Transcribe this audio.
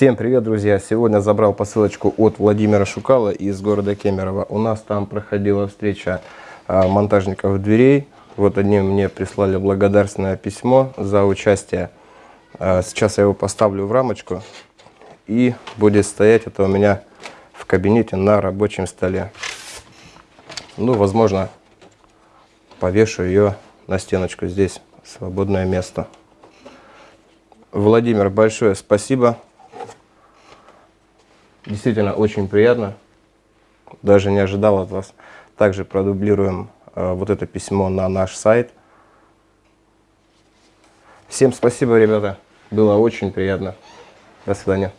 Всем привет, друзья! Сегодня забрал посылочку от Владимира Шукала из города Кемерово. У нас там проходила встреча а, монтажников дверей. Вот они мне прислали благодарственное письмо за участие. А, сейчас я его поставлю в рамочку и будет стоять это у меня в кабинете на рабочем столе. Ну, возможно, повешу ее на стеночку здесь, свободное место. Владимир, большое спасибо. Действительно очень приятно. Даже не ожидал от вас. Также продублируем э, вот это письмо на наш сайт. Всем спасибо, ребята. Было очень приятно. До свидания.